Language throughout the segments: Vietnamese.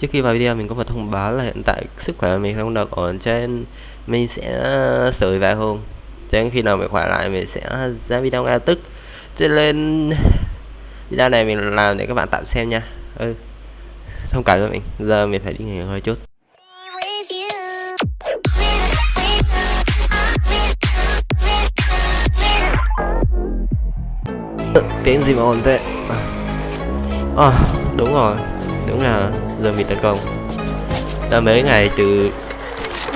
Trước khi vào video mình có một thông báo là hiện tại sức khỏe mình không được ổn cho nên mình sẽ ờ, sửa vài hôm cho nên khi nào mình khỏe lại mình sẽ ra video ngay tức cho nên video này mình làm để các bạn tạm xem nha ừ. thông cảm cho mình giờ mình phải đi nghỉ hơi chút tiếng gì mà ổn tệ. à, đúng rồi đúng là giờ bị tấn công là mấy ngày từ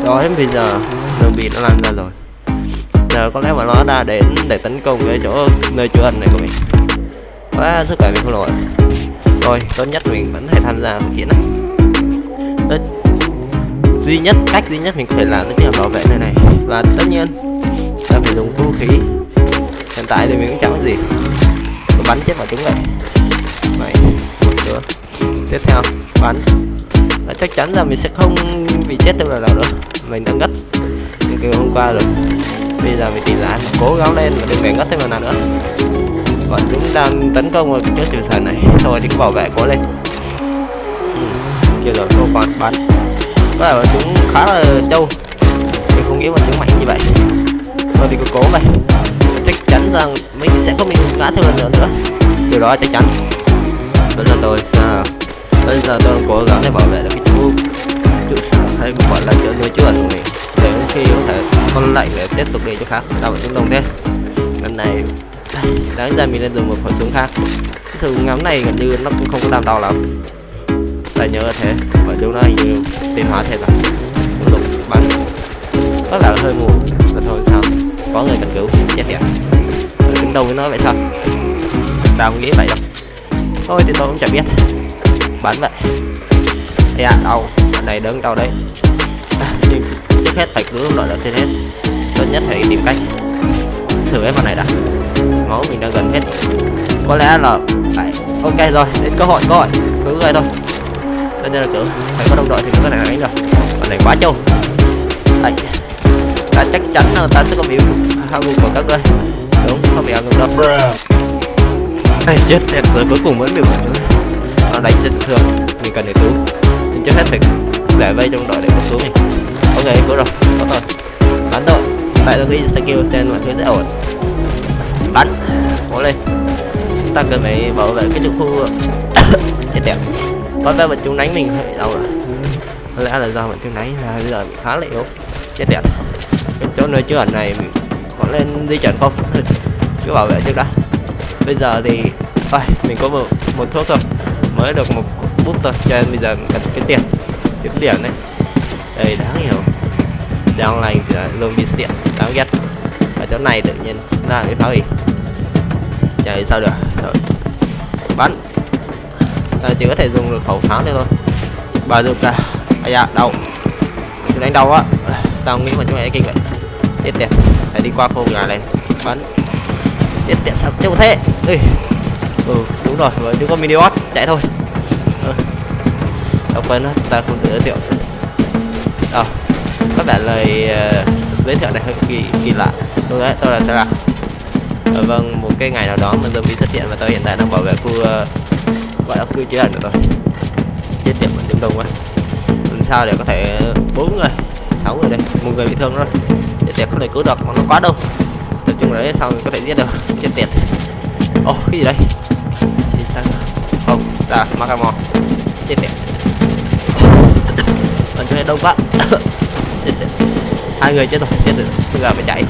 đó đến bây giờ, zombie bị nó lan ra rồi. Giờ có lẽ mà nó đã đến để tấn công cái chỗ nơi trú ẩn này của mình. Quá sức khỏe mình không nổi. Rồi tốt nhất mình vẫn phải tham gia cuộc chiến này tốt. Duy nhất, cách duy nhất mình có thể làm đó chính là bảo vệ nơi này. Và tất nhiên là phải dùng vũ khí. Hiện tại thì mình cũng chẳng có gì. Bắn chết vào chúng này. vậy tiếp theo. Bắn và chắc chắn là mình sẽ không bị chết thêm lần nào nữa mình đã ngất như kiểu hôm qua rồi. Bây giờ mình tìm lại cố gắng lên và đừng về ngất thêm lần nào nữa. Bọn chúng đang tấn công vào chỗ tiểu thần này. Thôi thì cứ bảo vệ cố lên. Kia rồi cô còn bắn có là chúng khá là trâu. Mình không nghĩ bọn chúng mạnh như vậy. Thôi thì cứ cố vậy. Chắc chắn rằng mình sẽ không bị ngã thêm lần nữa nữa. Điều đó chắc chắn. Vẫn là tôi, sao? Bây giờ tôi cố gắng để bảo vệ được cái chú. Trụ sở hay gọi là chỗ nuôi chứa của mình. Để khi có thể con lệnh để tiếp tục đi chỗ khác. Tao phải xuống đông thế. Lần này, đáng ra mình nên dùng một khẩu súng khác. Thường ngắm này gần như nó cũng không có làm đau lắm. Tại nhớ thế. Và chúng nó hình như tiến hóa thêm à. rồi lúc bắn. Có là hơi mù và thôi, sao? Có người cần cứu. Chết tiệt. Đứng đâu với nó vậy sao? Tao nghĩ vậy đâu. Thôi thì tôi cũng chẳng biết bắn vậy. Dạ đau anh này đứng đâu đấy? Nhưng trước hết phải cứu loại là trên hết. Tốt nhất phải tìm cách thử hết con này đã. Máu mình đang gần hết. Có lẽ là phải, ok rồi, đến cơ hội cơ hội. Cứ người thôi. Tất nhiên là cứ, phải có đồng đội thì mới có thể đánh được. Con này quá trâu. Đấy ta chắc chắn là ta sẽ có bị hao ngục của các ngươi đúng, không bị hao ngục đâu. Này chết thiệt rồi cuối cùng vẫn bị một nó đánh chân thương mình cần để cứu mình trước hết phải để vây trong đội để cứu mình ok cứu rồi có rồi bắn rồi tại tôi nghĩ skill trên mọi thứ sẽ ổn. Bắn cố lên. Ta cần phải bảo vệ cái trường khu chết đẹp có vẻ bọn chúng đánh mình hơi đau rồi có lẽ là do bọn chúng đánh là bây giờ khá là yếu. Chết đẹp cái chỗ nơi chứa ẩn này mình có lên di chuyển không? Cứ bảo vệ trước đã. Bây giờ thì Ôi, mình có một, một thuốc thôi mới được một bút thôi cho nên bây giờ cần cái tiền kiếm điểm này đây đáng hiểu. Đang lành thì luôn bị tiện đáng ghét. Ở chỗ này tự nhiên ra cái pháo gì chạy sao được. Rồi bắn. À, chỉ có thể dùng được khẩu pháo này thôi. Bà được ra à dạ đâu chúng đánh đâu á. Tao nghĩ mà chúng mày kinh vậy. Chết tiệt. Phải đi qua khu nhà này. Bắn. Chết tiệt sao chưa thế. Ê. ừ đúng rồi với chúng có mini bot chạy thôi đọc quên ta không tự giới thiệu. Đâu có vẻ lời uh, giới thiệu này hơi kỳ kỳ lạ. Đúng đấy tôi là Sarah à, ờ, vâng một cái ngày nào đó mình zombie xuất hiện và tôi hiện tại đang bảo vệ khu uh, gọi là khu chứa ẩn rồi chết tiệt mình chúng đông quá. Làm sao để có thể bốn người sáu người đây một người bị thương rồi chết tiệt không thể cứu được mà nó quá đông. Nói chung là đấy sao mình có thể giết được? Chết tiệt. Ồ oh, cái gì đây? Không là Macamo chết tiệt mình chơi đông quá. Hai người chết rồi chết rồi. Bây giờ phải chạy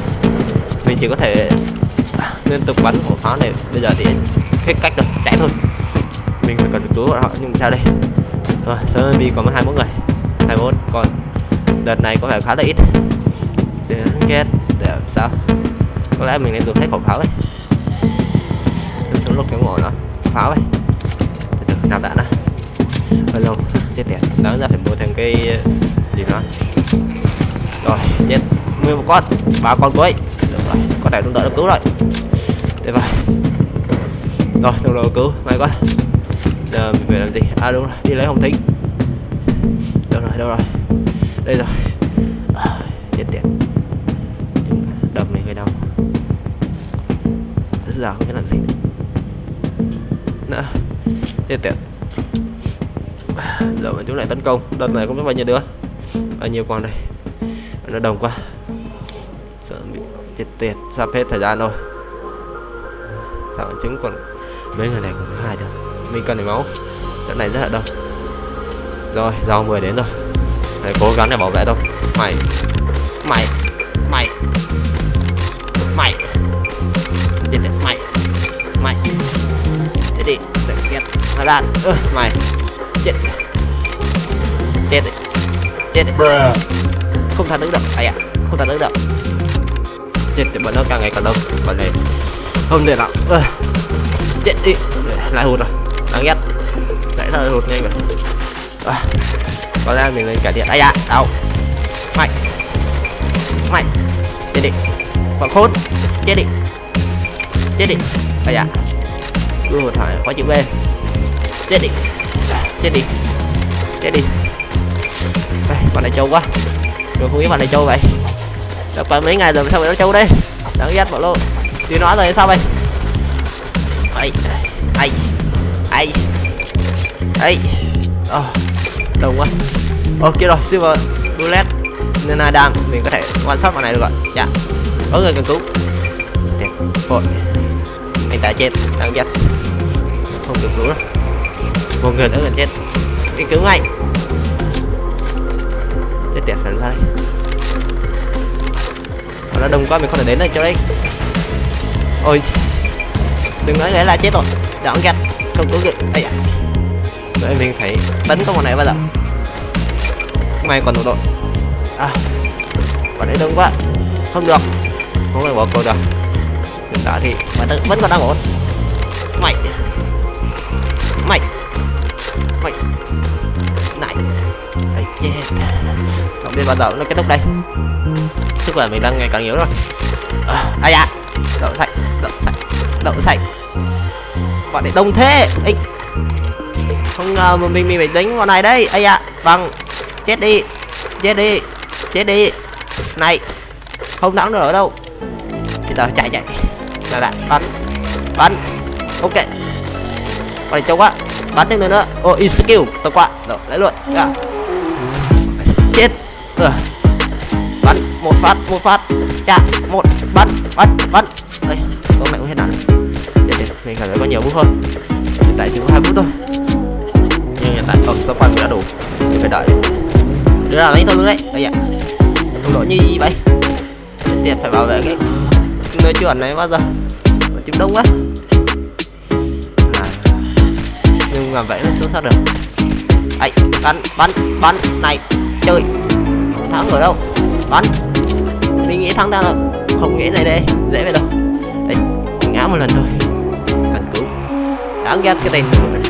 mình chỉ có thể liên tục bắn của pháo này. Bây giờ thì hết cách rồi chạy thôi. Mình phải cần cứu bọn họ, nhưng sao đây? Rồi sớm đi còn hai bốn người. Hai bốn còn đợt này có vẻ khá là ít. Để ghét để sao? Có lẽ mình nên dùng hết khẩu pháo ấy. Xuống lúc cái ngồi nó pháo ấy. Từ từ nạp đạn á hơi lâu chết đẹp. Đáng ra phải mua thêm cái gì đó rồi chết. Nguyên một con. Ba con cuối được rồi có này đồng đội được cứu rồi. Để vào rồi đồng đội cứu. May quá giờ mình phải làm gì? À đúng rồi đi lấy hồng thính đâu rồi đâu rồi. Đây rồi. À, chết tiệt đập này hơi đau. Rất là không biết làm gì nữa. Chết tiệt giờ bọn chúng lại tấn công. Đợt này không biết bao nhiêu đứa. Bao nhiêu con đây? Nó đồng quá. Sợ bị chết tiệt. Sắp hết thời gian rồi. Sao bọn chúng còn mấy người này còn hai thôi. Mình cần để máu. Trận này rất là đông. Rồi rau 10 đến rồi. Phải cố gắng để bảo vệ thôi mày. Mày. Mày. Mày. Đi mày. Mày. Đi đi. Để ghét hà lan ơ, mày chết chết đi chết đi không tha thứ được ai à không tha thứ được chết thì bọn nó càng ngày càng đông. Bọn này không được nào chết đi. Lại hụt rồi. Đáng ghét. Lại là hụt nhanh rồi. À, có lẽ mình lên cải thiện ai à đâu mày mày chết đi. Bọn khốn. Chết đi. Chết đi. Ai à đưa một thằng khó chịu ghê chết đi chết đi. Chết đi. Đây bọn này trâu quá. Rồi không biết bạn này trâu vậy. Đã qua mấy ngày rồi sao vậy nó trâu đây? Đáng ghét bọn lô. Đi nói rồi sao vậy? Ai ai ai ai oh, đồng quá. Ok rồi silver bullet. Nên adam mình có thể quan sát bọn này được rồi. Dạ. Có người cần cứu. Đẹp vội. Anh ta chết đáng ghét. Không được cứu đâu một người nữa gần chết. Đi cứu ngay. Chết tiệt phải ra đây Mà nó đông quá mình không thể đến được chỗ đây ôi. Đừng nói lẽ là chết rồi. Đáng gạch, không cứu được. Ấy à Vậy mình phải tấn công bọn này bao giờ? May còn đủ đội. À. Bọn ấy đông quá. Không được. Không thể bỏ cô được. Hiện tại thì bạn vẫn còn đang ổn. Mày mày mày. Này. Ấy không biết bao giờ nó kết thúc đây. Sức khỏe mình đang ngày càng yếu rồi. À, ai à đậu sạch đậu sạch đậu sạch bọn này đông thế. Ấy không ngờ mà mình mình phải đánh bọn này đây. Ấy à vâng. Chết đi. Chết đi. Chết đi. Này. Không thắng được ở đâu. Bây giờ chạy chạy. Là lại bắn. Bắn. Ok. Bọn này trông quá bắn thêm nữa. Ô oh, skill tôi qua rồi lấy luôn. Yeah. chết. Ừ. bắn một phát một phát. Dạ một bắn bắn bắn. Đây con này cũng hết đạn để, để mình cảm thấy có nhiều phút hơn. Hiện tại chỉ có hai phút thôi. Nhưng hiện tại không cơ quan đã đủ thì phải đợi. Đưa ra lấy thôi luôn đấy. Bây giờ không lỗi như vậy. Tiệt phải bảo vệ cái nơi chuẩn này bao giờ. Chim đông quá. à, nhưng mà vậy nó xuất sắc được. Ấy, bắn bắn bắn. Này, chơi. Thắng ở đâu. Bắn. Mình nghĩ thắng ta rồi. Không nghĩ này đây. Dễ vậy đâu. Đấy ngã một lần thôi. Cần cứu đáng ghét cái tên này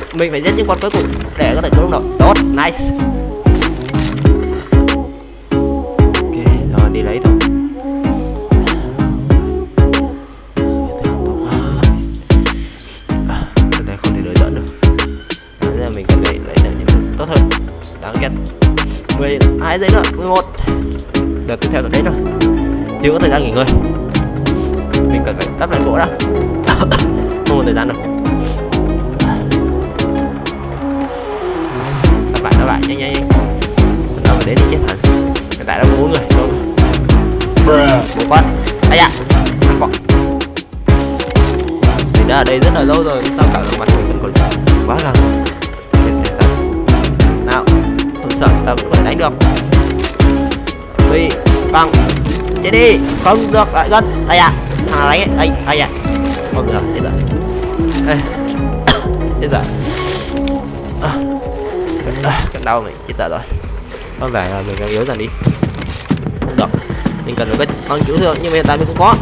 được. Mình phải giết những con cuối cùng để có thể cứu được. Tốt nice. Rồi đi lấy thôi. À, này không thể đợi được. À, Đáng mình cần phải lấy được những tốt hơn. Đáng ghét. 10 hai giây nữa 11 đợt tiếp theo là đấy rồi. Chưa có thời gian nghỉ ngơi. Mình cần phải tắt lại gỗ đã. Không có thời gian đâu. Nhanh nhanh nhanh đầu đến đi chết hẳn hiện tại đã có bốn người đúng một con. Ăn bọn mình đã ở đây rất là lâu rồi sao cả mặt mình vẫn còn quá gần. Nào không sợ ta có thể đánh được. Vì bằng chết đi không được lại gần. Đây à thằng đánh ấy? Đây đây à không được chết rồi. Chết rồi cánh cánh đau này chết tờ rồi. Có vẻ là mình đang yếu dần đi. Không được. Mình cần một cái con cứu thương nhưng mà hiện tại mình cũng có.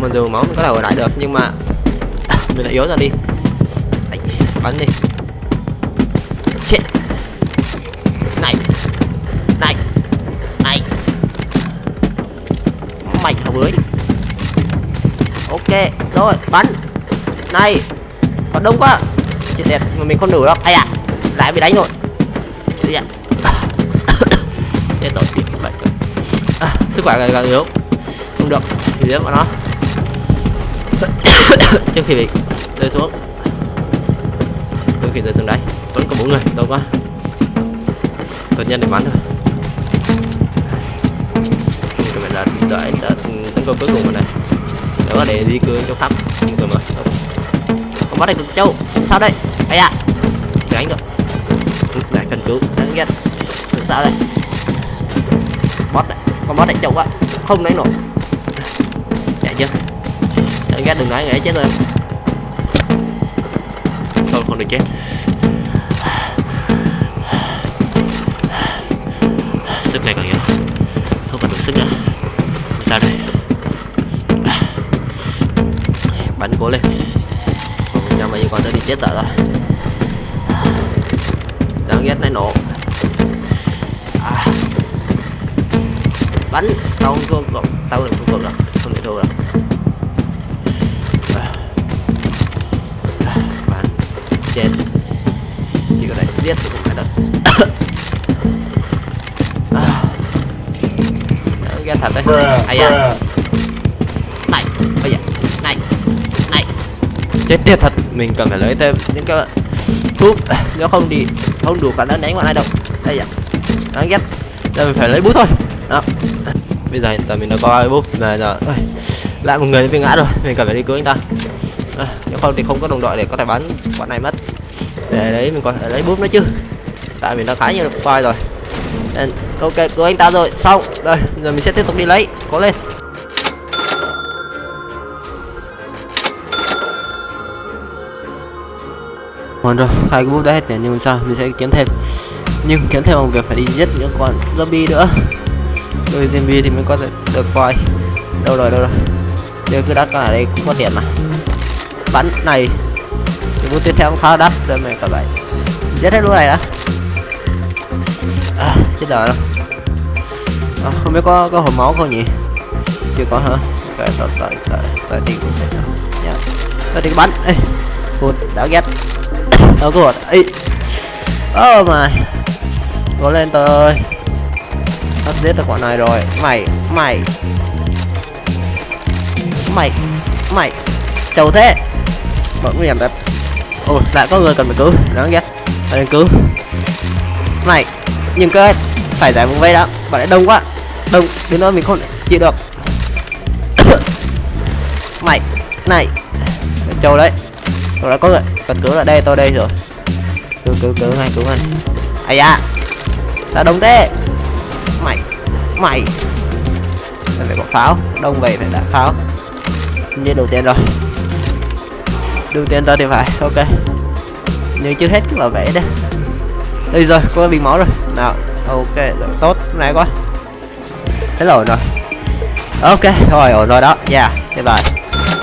Mình dù máu mình có thể hồi lại được nhưng mà mình lại yếu dần đi. Đấy, bắn đi. Chết. Này. Này. Này. Mày thằng bưởi. Ok rồi bắn. Này. Còn đông quá. Chết đẹp mà mình không đủ đâu. Ai à lại bị đánh rồi. Chết tiệt. chết tội bị bệnh à, sức khỏe ngày càng yếu. Không được thì giết bọn nó. Trước khi bị rơi xuống. Trước khi rơi xuống đấy vẫn có bốn người đâu quá tốt nhất để bắn thôi. Các bạn là đợi tấn công cuối cùng rồi này. Đó để di cư cho khắp rồi mà không bắt được châu sao đây? Ai à đánh rồi sợ đây. Boss đấy con boss đánh châu quá, không đánh nổi. Chạy chưa? Chạy ra đừng nói người ấy chết rồi. Không không được chết. Sức này còn nhiều. Không còn đủ sức nữa. Sao đây. Bắn cố lên. Nhưng mà như còn nữa thì chết sợ rồi. Đáng ghét này nổ. Bắn. Tao không thua tao đừng thua rồi không thể thua rồi bắn. Chết. Chỉ có thể giết thì cũng phải được. À. ghét thật đấy. Ai à? này bây giờ. Này này. Chết tiệt thật. Mình cần phải lấy thêm những cái thuốc. Nếu không thì không đủ khả năng đánh bọn ai đâu. Đây ạ đáng ghét. Giờ mình phải lấy bút thôi. Đó bây giờ hiện tại mình đã có ai bút mà giờ ơi, lại một người bị ngã rồi mình cần phải đi cứu anh ta. À, nếu không thì không có đồng đội để có thể bắn bọn này mất. Để đấy mình còn thể lấy bút nữa chứ. Tại mình đã khá nhiều quay rồi. Nên, ok cứu anh ta rồi. Xong đây giờ mình sẽ tiếp tục đi lấy. Cố lên. Còn rồi, hai cái bút đã hết nè nhưng sao mình sẽ kiếm thêm. Nhưng kiếm thêm bằng việc phải đi giết những con zombie nữa. Đôi zombie thì mới có thể được coi. Đâu rồi, đâu rồi. Giờ cứ đắt cả ở đây cũng có tiền mà. Bắn này. Thì bút tiếp theo cũng khá đắt rồi mày cả vậy. Giết hết lũ này đã. À, Chết rồi. À, Không biết có có hồi máu không nhỉ? Chưa có hả? Cái tao tao tao tao đi cũng được nhá Tao đi bắn. Ê Hụt, đã ghét. Tao có hụt Ê. Oh my. Cố lên tôi. ơi Sắp giết được bọn này rồi Mày, mày Mày, mày trầu thế bọn nguy hiểm thật ồ lại có người cần phải cứu Đáng ghét Phải nên cứu Mày, nhưng cơ Phải giải vùng vây đó Bạn lại đông quá Đông, đến nơi mình không chịu được Mày, này trâu đấy tôi đã có người cần cứu ở đây tôi đây rồi cứu cứu cứu ngay cứu ngay ai da sao đông thế mày. Phải có pháo. Đông vậy phải đã pháo. Như đầu tiên rồi. Đầu tiên ta thì phải, ok. Nhưng chưa hết cái bảo vệ đấy đây rồi có bị máu rồi. Nào, ok, rồi, tốt này quá. Thế rồi rồi. Ok, rồi, ổn rồi đó. Yeah thế bài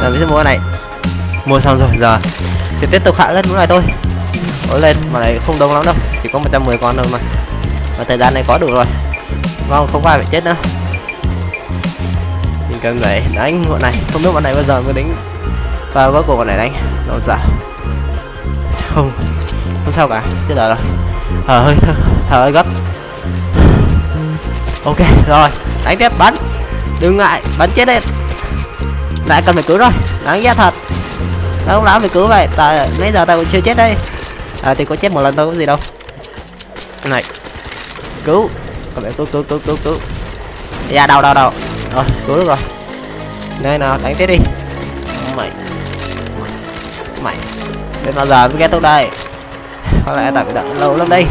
Giờ mình sẽ mua cái này. Mua xong rồi, giờ thì tiếp tục hạ lên mũi này thôi. Ủa lên mà này không đông lắm đâu, chỉ có 110 con thôi mà. Và thời gian này có đủ rồi vâng không phải phải chết nữa. Mình cần phải đánh bọn này. Không biết bọn này bao giờ mới đánh và cuối cùng bọn này đánh. Đâu dạ. Không không sao cả. Chết rồi thở hơi thở hơi gấp. Ok, rồi. Đánh tiếp, bắn. Đừng ngại bắn chết đi lại cần phải cứu rồi đáng ghét thật. Tao không lão phải cứu vậy. Tại, nãy giờ tao còn chưa chết đây. À thì có chết một lần thôi, có gì đâu. Này. Cứu các bạn cứu cứu cứu cứu cứu dạ đâu đâu đâu. Rồi cứu được rồi. Đây nào đánh tiếp đi. Mày. Mày. Đến bao giờ mới kết thúc đây? Có lẽ tại phải đợi lâu lắm đây.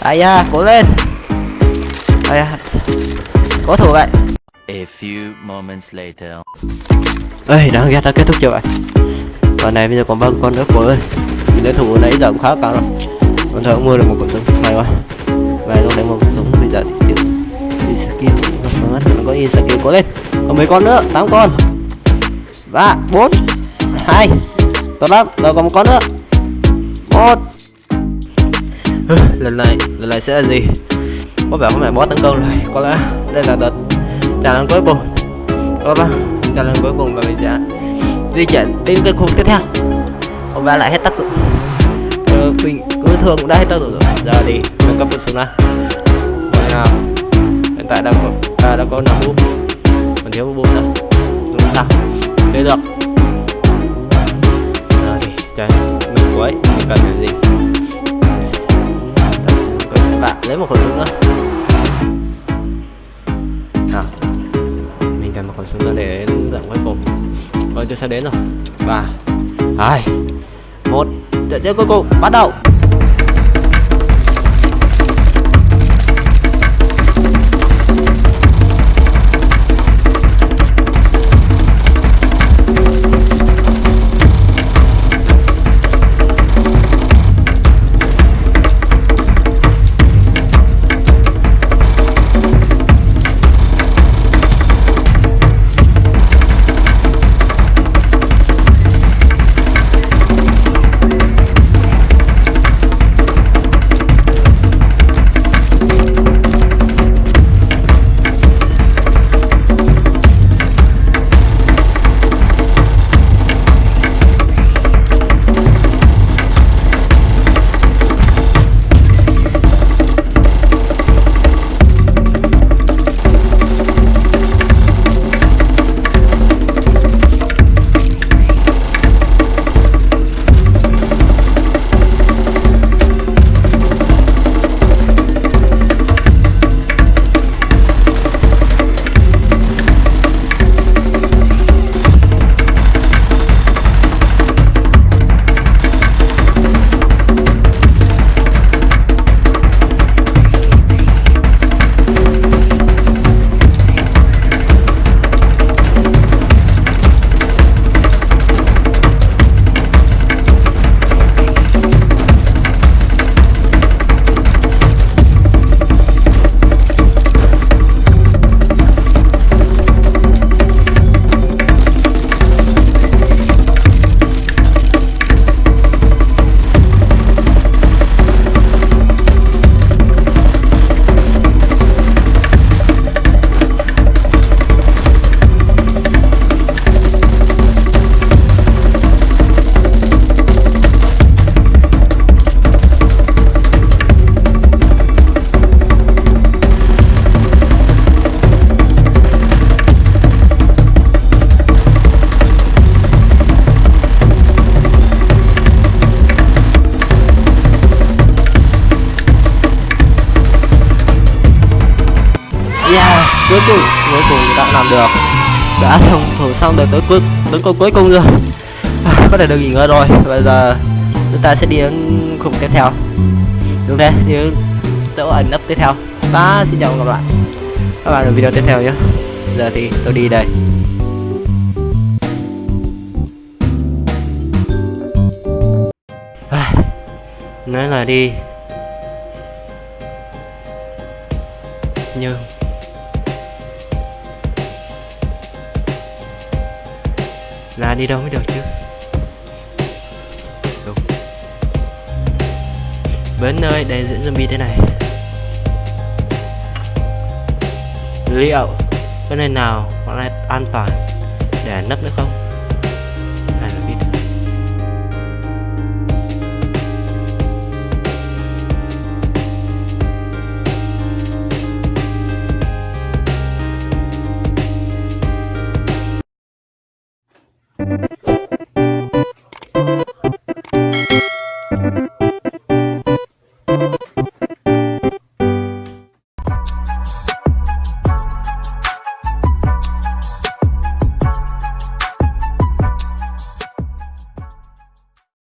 Ai da cố lên. Ai da cố thủ vậy. A few moments later. ơi đáng ghét đã kết thúc chưa vậy? Con này bây giờ còn bao con nữa cô ơi mình đối thủ nãy giờ cũng khá cao rồi. Con thợ mua được một khẩu súng may quá. Về luôn lấy một khẩu giờ thì tiếp skill. Nó có in skill có lên. Còn mấy con nữa? Tám con. Ba bốn hai. Tốt lắm. Rồi còn một con nữa. Một. Lần này lần này sẽ là gì? Có vẻ hôm nay boss tấn công rồi. Có lẽ đây là đợt trả lần cuối cùng. Có ba trả lần cuối cùng và mình sẽ di chuyển đến cái khu tiếp theo. Ông ba lại hết tác dụng. Ờ, mình cứ thường cũng đã hết tác dụng rồi. Giờ thì nâng cấp súng xuống nào nào? Hiện tại đang có à, đã có năm búp. Còn thiếu một búp nữa. Đúng sao thế được rồi trời mình cuối mình cần cái gì? Các bạn lấy một khẩu súng nữa. Nào mình cần một khẩu súng nữa để dạng cuối cùng rồi tôi sẽ đến rồi. Ba hai một. Trận tiếp cuối cùng bắt đầu. Xong được tới cuối tới công cuối cùng rồi. À, có thể được nghỉ ngơi rồi. Bây giờ chúng ta sẽ đi đến khung tiếp theo. Đúng thế đến chỗ ẩn nấp tiếp theo. Và xin chào và gặp lại. Các bạn ở video tiếp theo nhé. Giờ thì tôi đi đây. À, nói là đi đi đâu mới được chứ? Đúng. Bến nơi để diễn zombie thế này. Liệu có nơi nào có lại an toàn để nấp nữa không?